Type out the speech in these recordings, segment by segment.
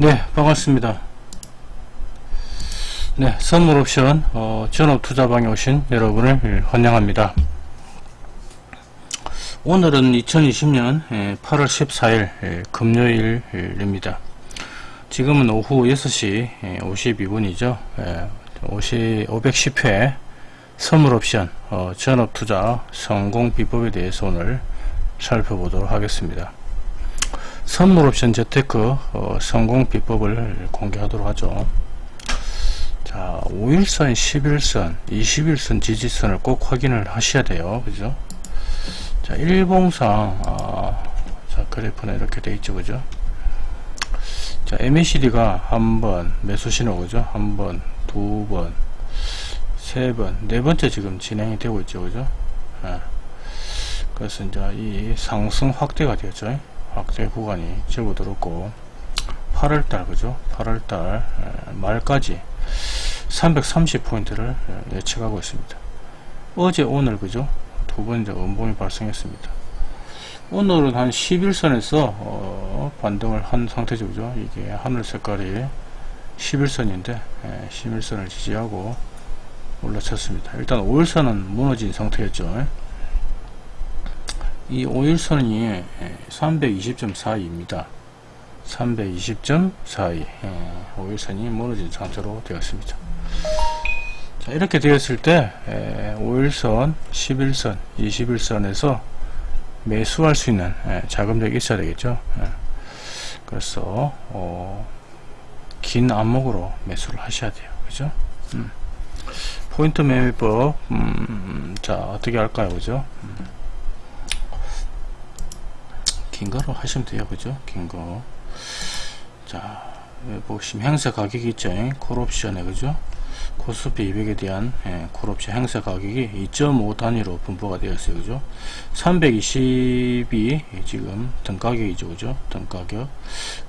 네 반갑습니다. 네 선물 옵션 어, 전업 투자방에 오신 여러분을 환영합니다. 오늘은 2020년 8월 14일 예, 금요일입니다. 지금은 오후 6시 52분이죠. 510회 선물 옵션 어, 전업 투자 성공 비법에 대해서 오늘 살펴보도록 하겠습니다 선물 옵션 재테크 어, 성공 비법을 공개하도록 하죠. 자, 5일선, 11선, 21선 지지선을 꼭 확인을 하셔야 돼요. 그죠? 자, 일봉상, 아, 자, 그래프는 이렇게 돼 있죠. 그죠? 자, MACD가 한 번, 매수 신호, 그죠? 한 번, 두 번, 세 번, 네 번째 지금 진행이 되고 있죠. 그죠? 아, 그래서 이제 이 상승 확대가 되었죠. 확대 구간이 접어들었고 8월달 그죠? 8월달 말까지 330포인트를 예측하고 있습니다. 어제 오늘 그죠? 두 번째 음봉이 발생했습니다. 오늘은 한 11선에서 어, 반등을 한 상태죠 그죠? 이게 하늘 색깔이 11선인데 11선을 지지하고 올라쳤습니다. 일단 5일선은 무너진 상태였죠 이 5일선이 320.42입니다. 320.42 5일선이 무너진 상태로 되었습니다. 자, 이렇게 되었을 때 5일선, 11선, 21선에서 매수할 수 있는 자금력이 있어야 되겠죠. 그래서 어, 긴 안목으로 매수를 하셔야 돼요. 그죠? 음. 포인트 매매법 음, 자 어떻게 할까요? 그죠? 음. 긴 거로 하시면 돼요. 그죠? 긴거. 자 보시면 행사 가격이 있죠. 콜옵션에 그죠? 코스피 200에 대한 예, 콜옵션 행사 가격이 2.5 단위로 분포가 되었어요. 그죠? 320이 지금 등가격이죠. 그죠? 등가격.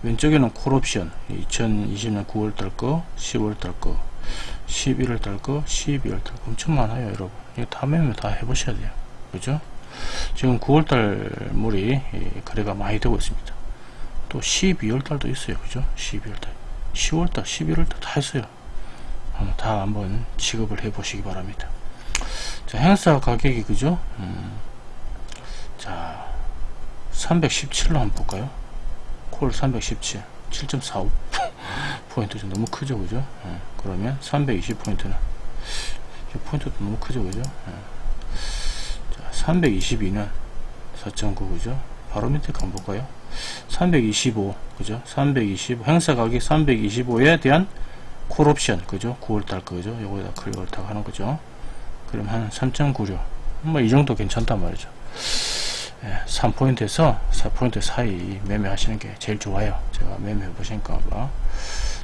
왼쪽에는 콜옵션. 2020년 9월달 거 10월달 거 11월달 거 12월달 거. 엄청 많아요 여러분. 이거 다 매면 다 해보셔야 돼요. 그죠 지금 9월달 물이 거래가 많이 되고 있습니다. 또 12월달도 있어요. 그죠? 12월달, 10월달, 11월달 다 했어요. 다 한번 취급을 해 보시기 바랍니다. 자, 행사 가격이 그죠? 음, 자, 317로 한번 볼까요? 콜 317, 7.45 포인트 좀 너무 크죠, 그죠? 음, 그러면 320 포인트는 포인트도 너무 크죠, 그죠? 음. 322는 4.9 그죠. 바로 밑에 한번 볼까요 325 그죠? 325 행사 가격 325에 대한 콜옵션 그죠? 9월달 그죠. 요거에다 클릭을 다 하는 거죠. 그럼 한 3.96 뭐 이 정도 괜찮단 말이죠. 예, 3포인트에서 4포인트 사이 매매하시는 게 제일 좋아요. 제가 매매해 보시니까 봐.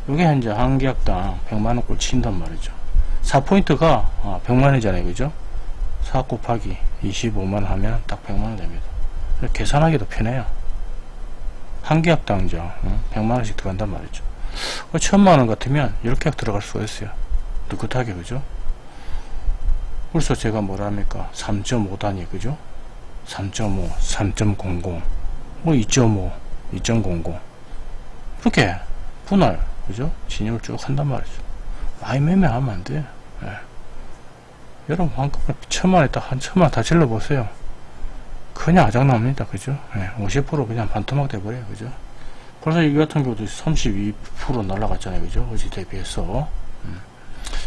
요게 현재 한 계약당 100만원 꼴 친단 말이죠. 4포인트가 100만원이잖아요. 아, 그죠 4 곱하기 25만 하면 딱 100만원 됩니다. 계산하기도 편해요. 한 계약당 이제 100만원씩 들어간단 말이죠. 1000만원 같으면 10계약 들어갈 수가 있어요. 느긋하게 그죠? 그래서 제가 뭐랍니까? 3.5 단위 그죠? 3.5, 3.00, 뭐 2.5, 2.00 이렇게 분할 그죠? 진입을 쭉 한단 말이죠. 많이 매매하면 안 돼요. 네. 여러분 한꺼번에 천만에 딱한 천만 다 질러 보세요. 그냥 아작납니다. 그죠? 네, 50% 그냥 반토막 돼버려요. 그죠? 벌써 이 같은 경우도 32% 날라갔잖아요. 그죠? 어제 대비해서. 음.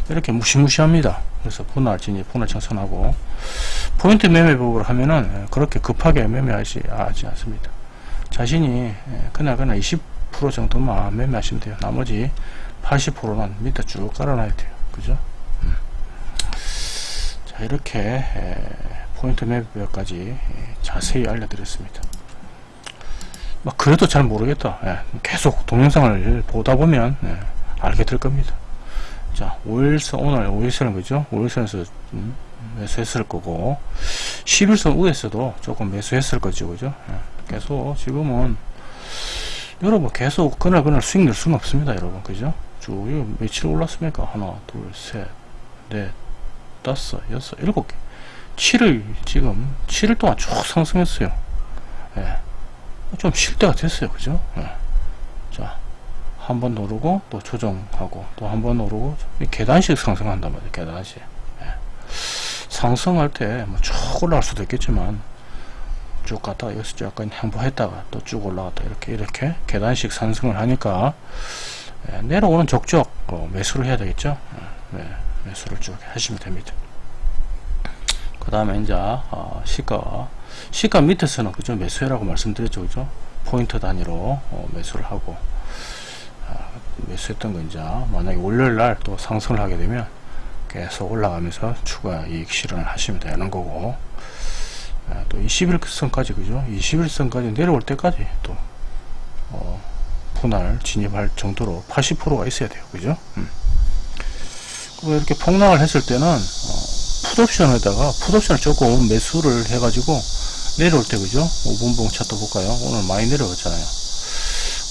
이렇게 무시무시합니다. 그래서 분할 진입 분할 청산하고. 포인트 매매법을 하면은 예, 그렇게 급하게 매매하지 하지 않습니다. 자신이 예, 그날 그날 20% 정도만 매매하시면 돼요. 나머지 80%는 밑에 쭉 깔아놔야 돼요. 그죠 이렇게 포인트 맵까지 자세히 알려드렸습니다. 막 그래도 잘 모르겠다. 예, 계속 동영상을 보다 보면 예, 알게 될 겁니다. 자, 5일선, 오늘 5일선은 그죠? 5일선에서 음, 매수했을 거고, 11선 우에서도 조금 매수했을 거죠, 그죠? 예, 계속 지금은 여러분 계속 그날 그날 수익 낼 수는 없습니다, 여러분, 그죠? 쭉 며칠 올랐습니까? 하나, 둘, 셋, 넷, 다섯, 여섯, 일곱 개. 7을 지금 7일 동안 쭉 상승했어요. 예. 좀 쉴 때가 됐어요. 그죠? 예. 자, 한번 누르고 또 조정하고 또 한번 누르고 이 계단식 상승한단 말이에요 계단식 예. 상승할 때뭐쭉 올라갈 수도 있겠지만 쭉 갔다가 여기서 약간 행보했다가 또 쭉 올라갔다 이렇게 이렇게 계단식 상승을 하니까 예, 내려오는 족족 어, 매수를 해야 되겠죠 예, 네, 매수를 쭉 하시면 됩니다. 그 다음에 이제 어, 시가. 시가 밑에서는 그죠? 매수해라고 말씀드렸죠. 그죠? 포인트 단위로 어, 매수를 하고. 아, 매수했던 거 이제 만약에 월요일 날 또 상승을 하게 되면 계속 올라가면서 추가 이익 실현을 하시면 되는 거고. 아, 또 21선까지 그죠? 21선까지 내려올 때까지 또 어, 분할 진입할 정도로 80%가 있어야 돼요. 그죠? 음. 이렇게 폭락을 했을 때는 어, 풋옵션에다가 풋옵션을 조금 매수를 해가지고 내려올 때 그죠? 5분봉 차트 볼까요? 오늘 많이 내려갔잖아요.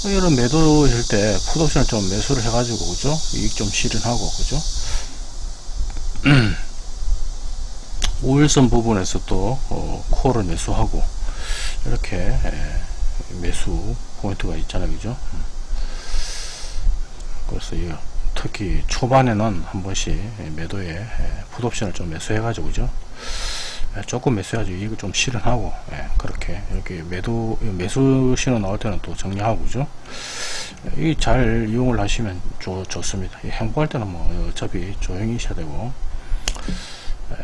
이런 매도일 때 풋옵션을 좀 매수를 해가지고 그죠? 이익 좀 실현하고 그죠? 5일선 부분에서 또 어, 코어를 매수하고 이렇게 에, 매수 포인트가 있잖아요 그죠? 그래서 이 특히 초반에는 한 번씩 매도에 풋옵션을 좀 매수해 가지고 그죠? 조금 매수해가지고 이익을 좀 실현하고 예, 그렇게 이렇게 매도 매수 신호 나올 때는 또 정리하고 그죠? 이 잘 이용을 하시면 좋, 좋습니다. 행보할 때는 뭐 어차피 조용히 있어야 되고. 예.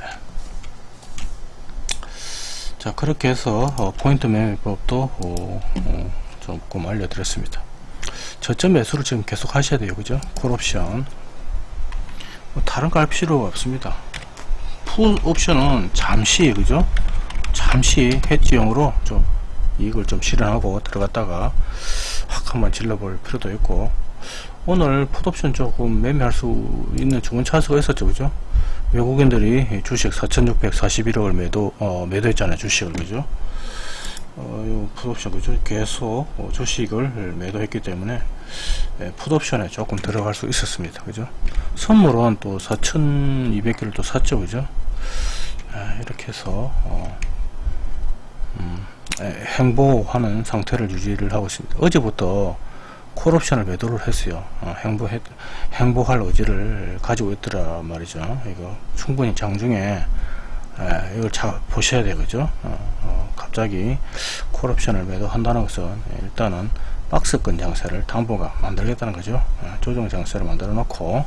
자 그렇게 해서 어, 포인트 매매법도 어, 어, 조금 알려드렸습니다 저점 매수를 지금 계속 하셔야 돼요. 그죠? 콜옵션. 뭐 다른 거 할 필요가 없습니다. 풀 옵션은 잠시 그죠? 잠시 해지용으로 좀 이익을 좀 실현하고 들어갔다가 확 한번 질러볼 필요도 있고. 오늘 풋옵션 조금 매매할 수 있는 좋은 차수가 있었죠. 그죠? 외국인들이 주식 4641억을 매도 어, 매도했잖아요 주식을. 그죠 어, 풋옵션 그죠 계속 어, 주식을 매도했기 때문에 예, 풋옵션에 조금 들어갈 수 있었습니다. 그죠? 선물은 또 4200개를 또 샀죠. 그죠? 예, 이렇게 해서 어, 음, 예, 행보하는 상태를 유지를 하고 있습니다. 어제부터 콜옵션을 매도를 했어요. 어, 행보했, 행보할 의지를 가지고 있더라 말이죠. 이거 충분히 장중에 에, 이걸 잘 보셔야 되겠죠? 어, 어, 갑자기 콜옵션을 매도한다는 것은 일단은 박스권 장세를 당분간 만들겠다는 거죠. 에, 조정 장세를 만들어 놓고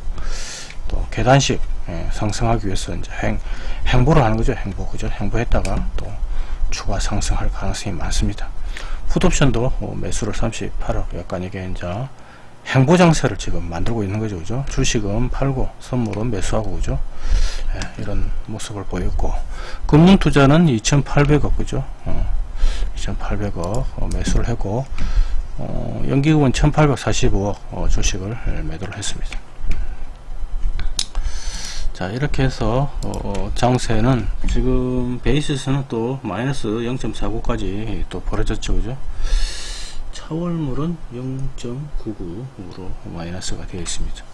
또 계단식 에, 상승하기 위해서 이제 행, 행보를 하는 거죠. 행보 그죠? 행보했다가 또 추가 상승할 가능성이 많습니다. 풋옵션도 어, 매수를 38억 약간 이게 이제 행보 장세를 지금 만들고 있는 거죠 그죠? 주식은 팔고 선물은 매수하고 그죠? 예, 이런 모습을 보였고. 금융투자는 2800억 그죠? 어, 2800억 어, 매수를 했고 어, 연기금은 1845억 어, 주식을 매도를 했습니다. 자 이렇게 해서 어, 장세는 지금 베이스에서는 또 마이너스 0.49까지 또 벌어졌죠 그죠 차월물은 0.99으로 마이너스가 되어 있습니다.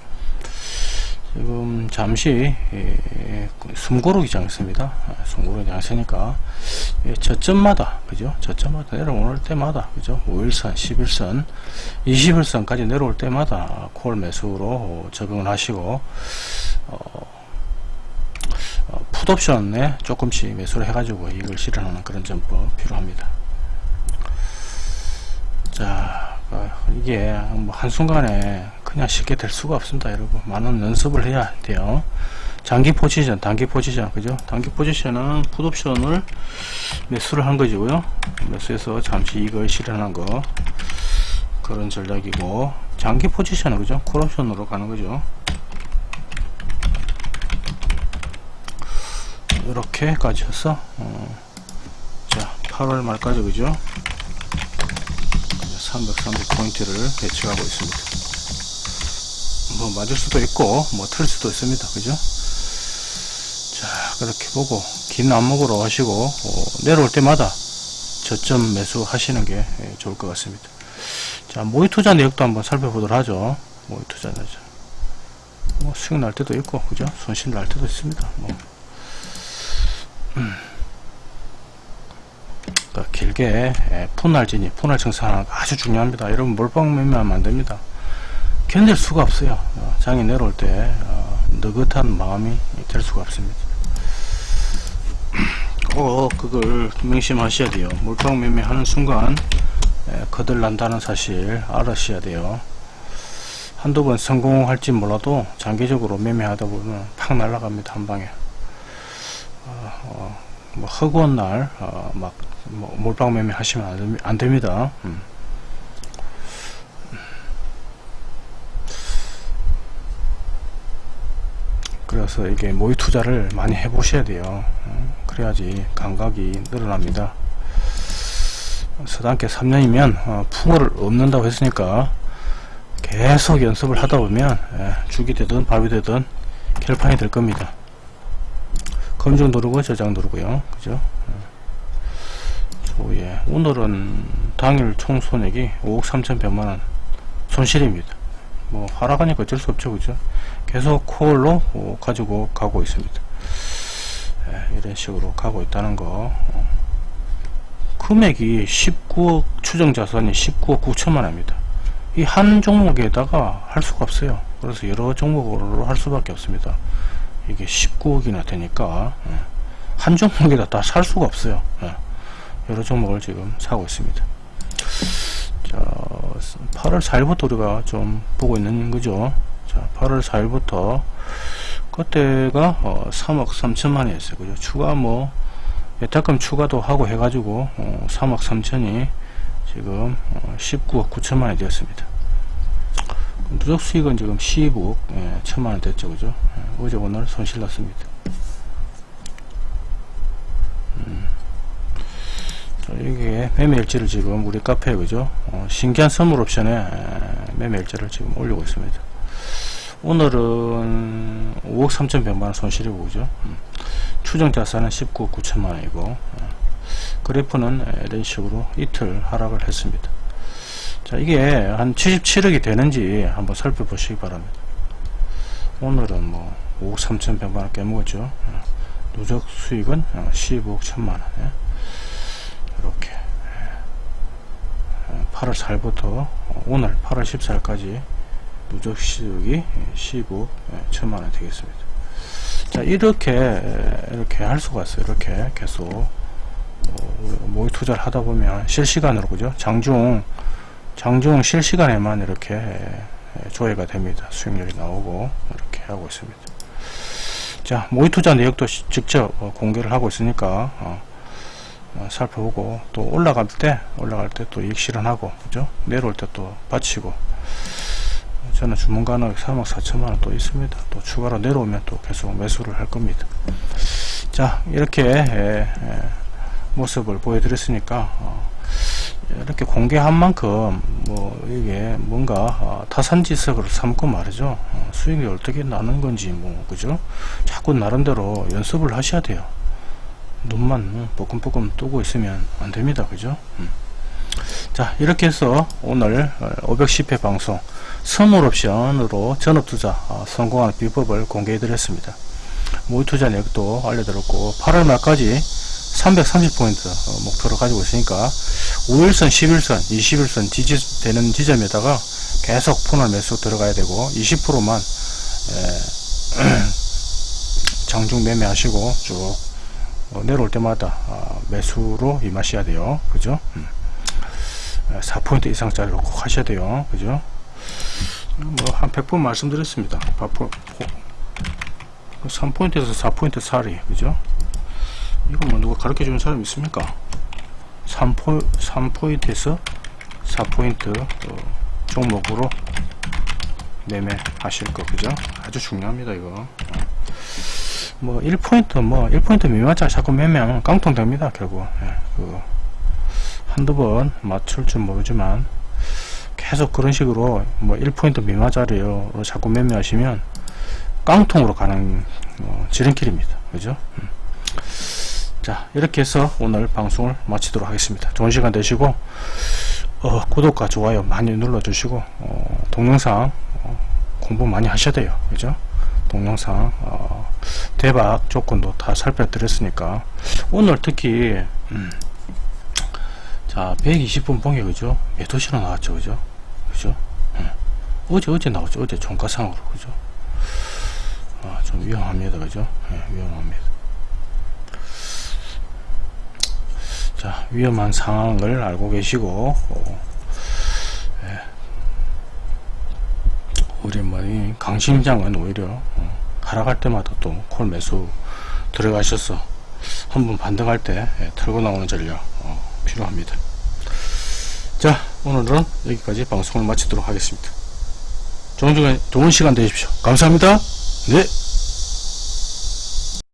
지금 잠시 예, 숨고르기 장세입니다. 아, 숨고르기 장세니까 예, 저점마다 그죠? 저점마다 내려올 때마다 그죠? 5일선 11선 21선까지 내려올 때마다 콜 매수로 적응을 하시고 어, 어, 풋옵션에 조금씩 매수를 해가지고 이익을 실현하는 그런 점도 필요합니다. 자, 어, 이게 뭐 한순간에 그냥 쉽게 될 수가 없습니다, 여러분. 많은 연습을 해야 돼요. 장기 포지션, 단기 포지션, 그죠? 단기 포지션은 풋옵션을 매수를 한 거지고요. 매수해서 잠시 이익을 실현한 거. 그런 전략이고, 장기 포지션은 그죠? 콜옵션으로 가는 거죠. 이렇게까지 해서 어, 자 8월 말까지 그죠 330 포인트를 예측하고 있습니다. 뭐 맞을 수도 있고 뭐 틀 수도 있습니다. 그죠? 자 그렇게 보고 긴 안목으로 하시고 어, 내려올 때마다 저점 매수 하시는 게 예, 좋을 것 같습니다. 자 모의 투자 내역도 한번 살펴보도록 하죠. 모의 투자 내역. 뭐 수익 날 때도 있고 그죠? 손실 날 때도 있습니다. 뭐. 음. 그러니까 길게 예, 푼날 진입, 푼날 청산하는 거 아주 중요합니다. 여러분 몰빵 매매하면 안됩니다. 견딜 수가 없어요. 어, 장이 내려올 때 어, 느긋한 마음이 될 수가 없습니다. 꼭 그걸 명심하셔야 돼요. 몰빵 매매하는 순간 에, 거들 난다는 사실 알으셔야 돼요. 한두 번 성공할지 몰라도 장기적으로 매매하다 보면 팍 날아갑니다. 한 방에. 어, 어, 뭐 허구한 날, 어, 막, 뭐 몰빵 매매 하시면 안, 됩니다. 음. 그래서 이게 모의 투자를 많이 해 보셔야 돼요. 어, 그래야지 감각이 늘어납니다. 서당계 3년이면 어, 풍어를 얻는다고 했으니까 계속 연습을 하다 보면 예, 죽이 되든 밥이 되든 결판이 될 겁니다. 검증 누르고 저장 누르고요. 그죠? 예. 예. 오늘은 당일 총 손익이 5억 3,100만원 손실입니다. 뭐 하락하니까 어쩔 수 없죠. 그죠? 계속 콜로 어, 가지고 가고 있습니다. 예, 이런 식으로 가고 있다는 거. 어. 금액이 19억 추정 자산이 19억 9천만 원입니다. 이 한 종목에다가 할 수가 없어요. 그래서 여러 종목으로 할 수밖에 없습니다. 이게 19억이나 되니까 예, 한 종목에다 다 살 수가 없어요. 예, 여러 종목을 지금 사고 있습니다. 자, 8월 4일부터 우리가 좀 보고 있는 거죠. 자, 8월 4일부터 그때가 어, 3억 3천만 원이었어요. 그죠? 추가 뭐 예탁금 추가도 하고 해가지고 어, 3억 3천이 지금 어, 19억 9천만 원이 되었습니다. 누적 수익은 지금 15억 예, 천만 원 됐죠, 그죠? 예, 어제 오늘 손실 났습니다. 음. 자, 이게 매매 일지를 지금 우리 카페에 그죠? 어, 신기한 선물 옵션에 에, 매매 일지를 지금 올리고 있습니다. 오늘은 5억 3,100만원 손실이고 그죠? 음. 추정 자산은 19억 9천만원이고 어, 그래프는 에, 이런 식으로 이틀 하락을 했습니다. 자 이게 한 77억이 되는지 한번 살펴보시기 바랍니다. 오늘은 뭐 5억 3,100만원 깨먹었죠. 어, 누적 수익은 어, 15억 1천만원 예. 이렇게 8월 4일부터 오늘 8월 14일까지 누적 수익이 15억 천만원 되겠습니다. 자 이렇게 이렇게 할 수가 있어요. 이렇게 계속 어, 모의 투자를 하다 보면 실시간으로 그죠? 장중 장중 실시간에만 이렇게 조회가 됩니다. 수익률이 나오고 이렇게 하고 있습니다. 자 모의 투자 내역도 시- 직접 어, 공개를 하고 있으니까 어, 어, 살펴보고 또 올라갈 때 올라갈 때 또 이익 실현하고 그죠 내려올 때 또 바치고 저는 주문가는 3억 4천만원 또 있습니다 또 추가로 내려오면 또 계속 매수를 할 겁니다 자 이렇게 모습을 보여드렸으니까 어, 이렇게 공개한 만큼 뭐 이게 뭔가 어, 타산지석을 삼고 말이죠 어, 수익이 어떻게 나는 건지 뭐 그죠 자꾸 나름대로 연습을 하셔야 돼요 눈만 뻐끔뻐끔 뜨고 있으면 안 됩니다. 그죠? 음. 자, 이렇게 해서 오늘 510회 방송 선물 옵션으로 전업투자 어, 성공하는 비법을 공개해 드렸습니다. 모의투자 내역도 알려드렸고 8월 말까지 330포인트 목표로 가지고 있으니까 5일선, 11선, 21선 지지 되는 지점에다가 계속 폰을 매수 들어가야 되고 20%만 장중 매매하시고 쭉 어, 내려올 때마다 어, 매수로 임하셔야 돼요. 그죠? 음. 4포인트 이상짜리로 꼭 하셔야 돼요. 그죠? 뭐한 100번 말씀드렸습니다. 3포인트에서 4포인트 살이 그죠? 이거 뭐 누가 가르쳐 주는 사람 있습니까? 3포, 3포인트에서 4포인트 어, 종목으로 매매하실 거 그죠? 아주 중요합니다 이거 어. 뭐 1포인트 뭐 1포인트 미만짜 자꾸 매매하면 깡통 됩니다 결국 예, 그 한두 번 맞출 줄 모르지만 계속 그런 식으로 뭐 1포인트 미만짜리로 자꾸 매매하시면 깡통으로 가는 어, 지름길입니다 그죠 음. 자 이렇게 해서 오늘 방송을 마치도록 하겠습니다. 좋은 시간 되시고 어, 구독과 좋아요 많이 눌러 주시고 어, 동영상 어, 공부 많이 하셔야 돼요. 그죠? 동영상 어, 대박 조건도 다 살펴드렸으니까. 오늘 특히 음, 자 120분 봉에 그죠? 매도시로 나왔죠 그죠? 그죠? 음, 어제 어제 나왔죠. 어제 종가상으로 그죠? 아, 좀 위험합니다 그죠? 예, 위험합니다 위험한 상황을 알고 계시고 어, 예. 뭐이 강심장은 오히려 어, 하락할 때마다 또 콜 매수 들어가셔서 한번 반등할 때 예, 털고 나오는 전략 어, 필요합니다. 자 오늘은 여기까지 방송을 마치도록 하겠습니다. 좋은, 시간, 좋은 시간 되십시오. 감사합니다. 네